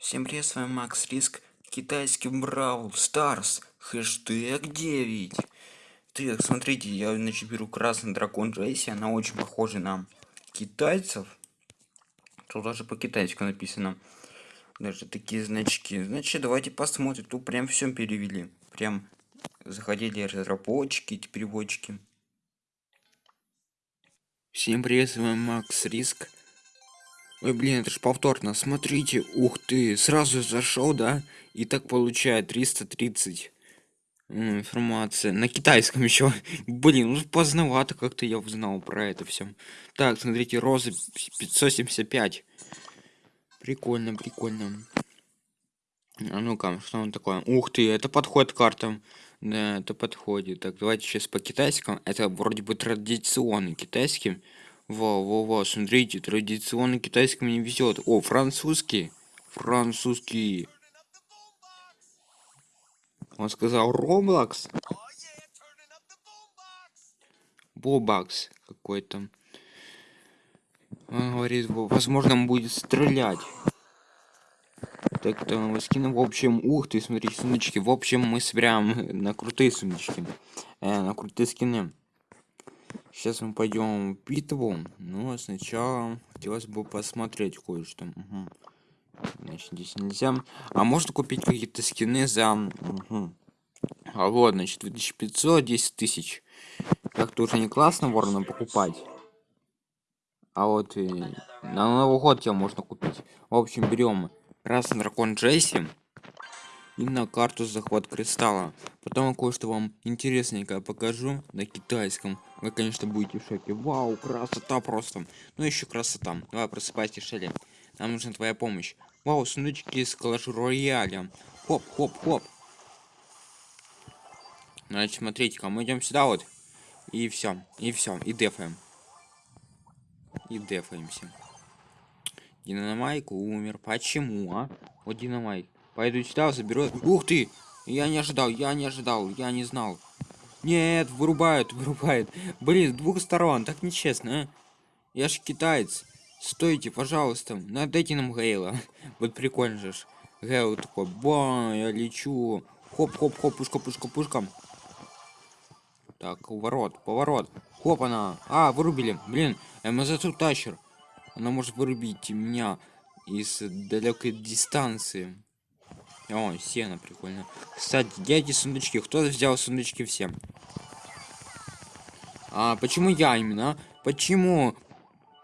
Всем привет, с вами Макс Риск, китайский Бравл Старс, хэштег 9. Так, смотрите, я значит беру красный дракон Джейси, она очень похожа на китайцев. Тут даже по-китайски написано. Даже такие значки. Значит, давайте посмотрим. Тут прям все перевели. Прям заходили разработчики, эти переводчики. Всем привет, с вами Макс Риск. Ой, блин, это ж повторно. Смотрите, ух ты, сразу зашел, да? И так получает 330 информация на китайском еще. Блин, ну поздновато как-то я узнал про это все. Так, смотрите, розы 575. Прикольно, прикольно. А ну-ка, что он такое? Ух ты, это подходит к картам. Да, это подходит. Так, давайте сейчас по китайскому. Это вроде бы традиционный китайский. Во, во, во, смотрите, традиционно китайский мне везет. О, французский. Французский. Он сказал Роблокс. Бобакс какой-то. Он говорит, возможно, он будет стрелять. Так, то скины, в общем, ух ты, смотрите, сундучки. В общем, мы собираем на крутые сундучки. Э, на крутые скины. Сейчас мы пойдем в битву. Но сначала хотелось бы посмотреть кое-что. Угу. Значит, здесь нельзя. А можно купить какие-то скины за... Угу. А вот, значит, 2500, 10 тысяч. Как-то уже не классно ворона покупать. А вот и на Новый год тебе можно купить. В общем, берем красный дракон Джесси и на карту захват кристалла. Потом кое-что вам интересненькое покажу на китайском. Вы, конечно, будете в шоке. Вау, красота просто. Ну, еще красота. Давай, просыпайся, Шелли. Нам нужна твоя помощь. Вау, сундучки с Clash Рояля. Хоп, хоп, хоп. Значит, смотрите-ка, мы идем сюда вот. И все, и все, и дефаем. И дефаемся. Динамайк умер. Почему, а? Вот Динамайк. Пойду сюда, заберу. Ух ты! Я не ожидал, я не ожидал, я не знал. Нет, вырубают, вырубают. Блин, с двух сторон, так нечестно, а? Я ж китаец. Стойте, пожалуйста, надайте нам Гейла. Вот прикольно же. Гейл такой, ба, я лечу. Хоп-хоп-хоп, пушка, пушка, пушка. Так, поворот, поворот. Хоп, она. А, вырубили. Блин, МЗ тащер. Она может вырубить меня из далекой дистанции. О, сено прикольно. Кстати, где эти сундучки? Кто взял сундучки всем? А почему я именно? Почему?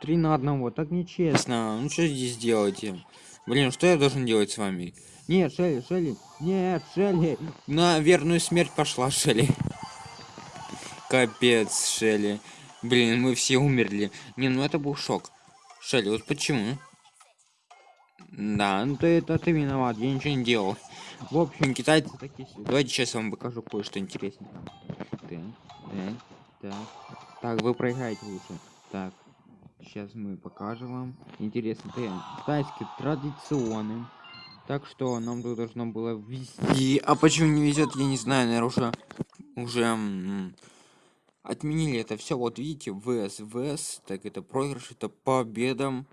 Три на одного, так нечестно. Ну что здесь делаете? Блин, что я должен делать с вами? Нет, Шелли, Шелли, нет, Шелли. На верную смерть пошла, Шелли. Капец, Шелли. Блин, мы все умерли. Не, ну это был шок. Шелли, вот почему? Да, ну ты это ты виноват, я ничего не делал. В общем, китайцы такие. Давайте сейчас вам покажу кое-что интересное. Так, так, так. Так, вы проиграете лучше. Так, сейчас мы покажем вам. Интересно, ты китайские традиционные. Так что нам тут должно было ввести. А почему не везет, я не знаю, наверное, уже уже отменили это все. Вот видите, ВС, ВС, так это проигрыш, это победа.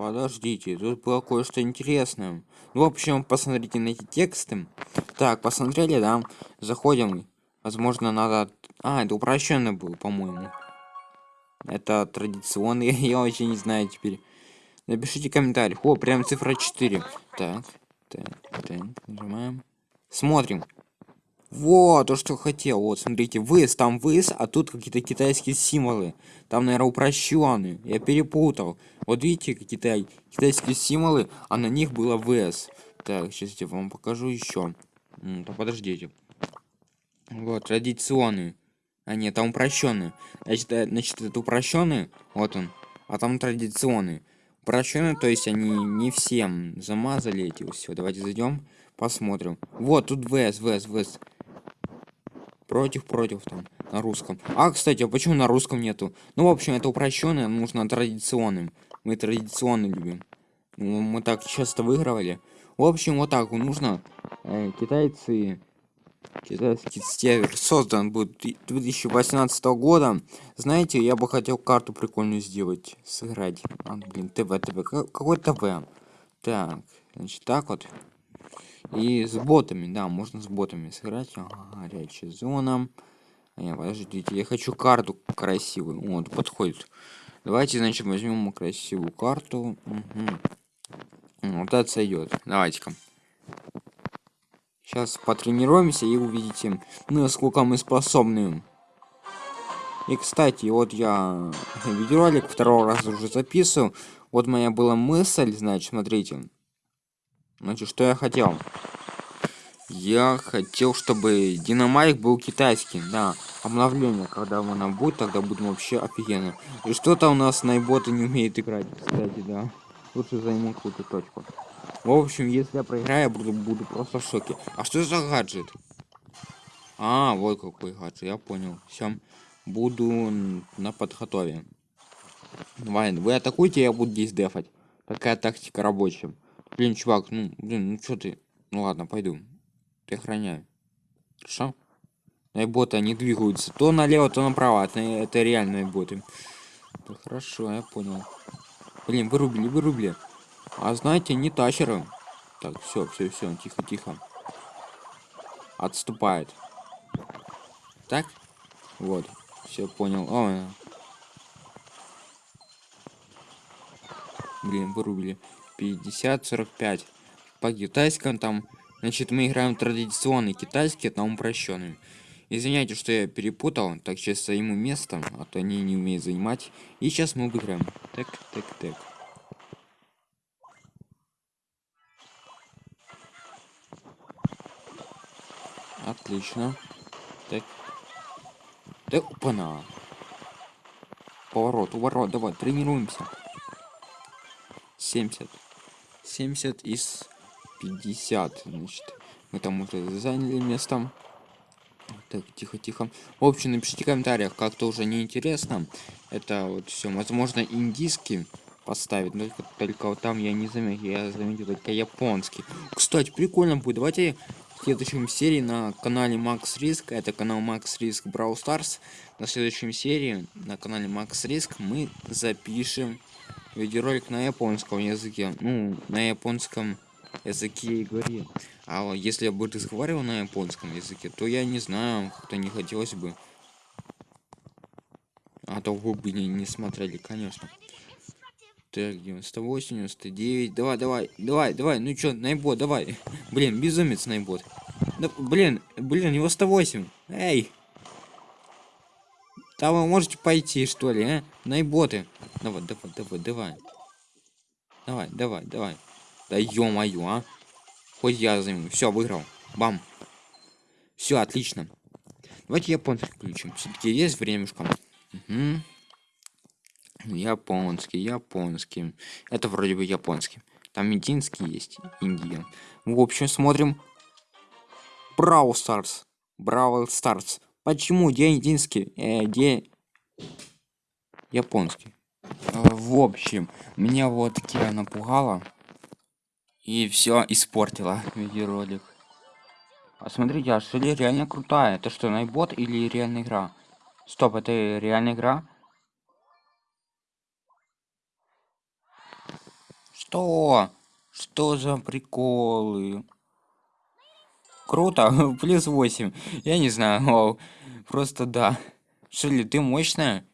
Подождите, тут было кое-что интересное. Ну, в общем, посмотрите на эти тексты. Так, посмотрели, да? Заходим. Возможно, надо... А, это упрощенный был, по-моему. Это традиционный, я вообще не знаю теперь. Напишите комментарий. О, прям цифра 4. Так, так, так, нажимаем. Смотрим. Вот, то, что хотел. Вот, смотрите, выс, там выс, а тут какие-то китайские символы. Там, наверное, упрощенные. Я перепутал. Вот видите, какие-то китайские символы, а на них было вс. Так, сейчас я вам покажу еще. Да подождите. Вот, традиционные. А нет, там упрощенные. Значит, э, значит, это упрощенные. Вот он. А там традиционные. Упрощенные, то есть они не всем замазали эти все. Давайте зайдем, посмотрим. Вот, тут ВС, ВС, ВС против против там на русском а кстати а почему на русском нету ну в общем это упрощенное нужно традиционным мы традиционно любим мы так часто выигрывали в общем вот так нужно э, китайцы Китайский север создан был 2018 года. Знаете, я бы хотел карту прикольную сделать, сыграть. А, блин, ТВ, ТВ. Какой ТВ? Так, значит, так вот. И с ботами, да, можно с ботами сыграть. Ага, горячая зона. Я, подождите, я хочу карту красивую. Вот, подходит. Давайте, значит, возьмем красивую карту. Угу. Вот это сойдет. Давайте-ка. Сейчас потренируемся и увидите, насколько мы способны. И, кстати, вот я видеоролик второй раз уже записываю. Вот моя была мысль, значит, смотрите. Значит, что я хотел? Я хотел, чтобы Динамайк был китайский, да. Обновление, когда оно будет, тогда будем вообще офигенно. И что-то у нас найботы не умеет играть, кстати, да. Лучше займу какую-то точку. В общем, если я проиграю, я буду, буду просто в шоке. А что за гаджет? А, вот какой гаджет, я понял. Все, буду на подготове. Давай, вы атакуйте, я буду здесь дефать. Такая тактика рабочая. Блин, чувак, ну, блин, ну что ты? Ну ладно, пойду. Ты охраняй. Хорошо? Найботы, они двигаются то налево, то направо. Это, это реальные боты. Да хорошо, я понял. Блин, вырубили, вырубили. А знаете, не тащеры. Так, все, все, все, тихо, тихо. Отступает. Так? Вот. Все понял. О, Блин, вырубили. 50-45. По китайскому там... Значит, мы играем традиционный китайский, там упрощенный. Извиняйте, что я перепутал. Так, сейчас займу место, а то они не умеют занимать. И сейчас мы выиграем. Так, так, так. Отлично. Так. Да, опа-на. Поворот, уворот, давай, тренируемся. 70. 70 из 50, значит. Мы там уже заняли место. Так, тихо, тихо. В общем, напишите в комментариях, как-то уже неинтересно. Это вот все, возможно, индийский поставить, но только, только вот там я не заметил, я заметил только японский. Кстати, прикольно будет. Давайте в следующем серии на канале Max Risk, это канал Max Risk Brawl Stars, на следующем серии на канале Max Risk мы запишем видеоролик на японском языке, ну, на японском языке и говори. А если я бы разговаривал на японском языке, то я не знаю, как-то не хотелось бы. А то вы бы не, не смотрели, конечно. Так, 98, 99. Давай, давай, давай, давай. Ну чё, найбот, давай. Блин, безумец найбот. Да, блин, блин, его 108. Эй. Там вы можете пойти, что ли, а? Найботы. Давай, давай, давай, давай. Давай, давай, давай. Да ё-моё, а. Хоть я займу. Все, выиграл. Бам. Все, отлично. Давайте японцы включим. Все-таки есть времешко. Угу. Японский, японский. Это вроде бы японский. Там индийский есть, Индия. В общем, смотрим. Брау Старс. Бравл Старс. Почему? Где индийский? Э, где... Японский. Э, в общем, меня вот Кира напугала. И все испортила видеоролик. А смотрите, а Шелли реально крутая. Это что, найбот или реальная игра? Стоп, это реальная игра? Что? Что за приколы? Круто, плюс 8. Я не знаю, вау. Просто да. Шили, ты мощная?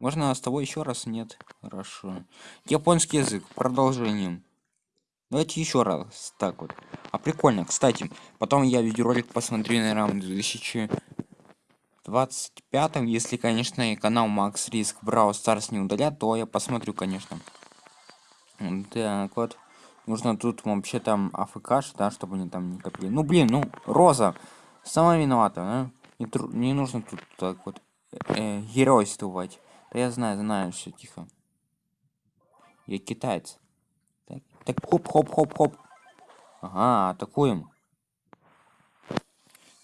Можно с тобой еще раз? Нет. Хорошо. Японский язык. Продолжением. Давайте еще раз. Так вот. А прикольно. Кстати, потом я видеоролик посмотрю, наверное, в 2025. Если, конечно, канал Max Risk Brawl Stars не удалят, то я посмотрю, конечно. Так, вот. Нужно тут вообще там АФК, да, чтобы они там не копили. Ну, блин, ну, Роза. Сама виновата, а? Не, тру не нужно тут так вот э, геройствовать. Да я знаю, знаю, все тихо. Я китаец. Так, так хоп-хоп-хоп-хоп. Ага, атакуем.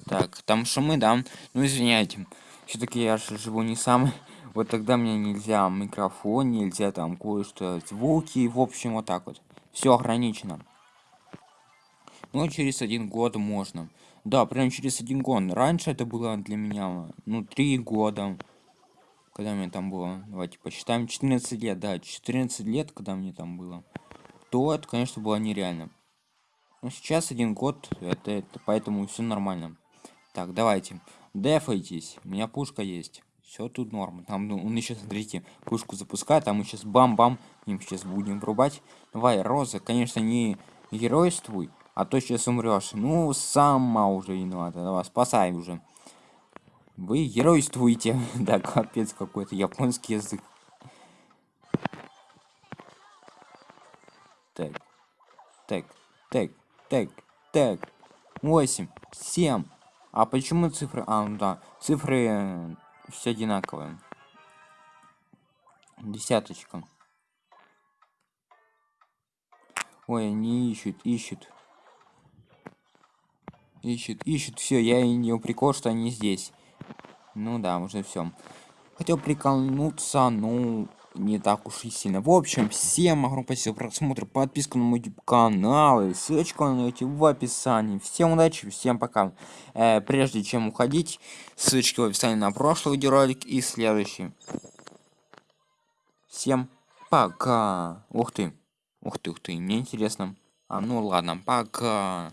Так, там шумы, да? Ну, извиняйте. Все-таки я же живу не сам вот тогда мне нельзя микрофон, нельзя там кое-что, звуки, в общем, вот так вот. Все ограничено. Но через один год можно. Да, прям через один год. Раньше это было для меня, ну, три года. Когда мне там было, давайте посчитаем, 14 лет, да, 14 лет, когда мне там было. То это, конечно, было нереально. Но сейчас один год, это, это поэтому все нормально. Так, давайте. Дефайтесь. У меня пушка есть. Все тут норм. Там ну, он еще, смотрите, пушку запускает, а мы сейчас бам-бам, им сейчас будем врубать. Давай, Роза, конечно, не геройствуй, а то сейчас умрешь. Ну, сама уже виновата. Давай, спасай уже. Вы геройствуете. да, капец какой-то японский язык. Так. Так, так, так, так. 8, 7. А почему цифры? А, ну да. Цифры все одинаковые. Десяточка. Ой, они ищут, ищут. Ищут, ищут. Все, я и не прикол, что они здесь. Ну да, уже все. Хотел приколнуться, ну, не так уж и сильно. В общем, всем огромное спасибо за просмотр, подписку на мой канал, и ссылочку на найти в описании. Всем удачи, всем пока. Э, прежде чем уходить, ссылочки в описании на прошлый видеоролик и следующий. Всем пока. Ух ты, ух ты, ух ты, мне интересно. А ну ладно, пока.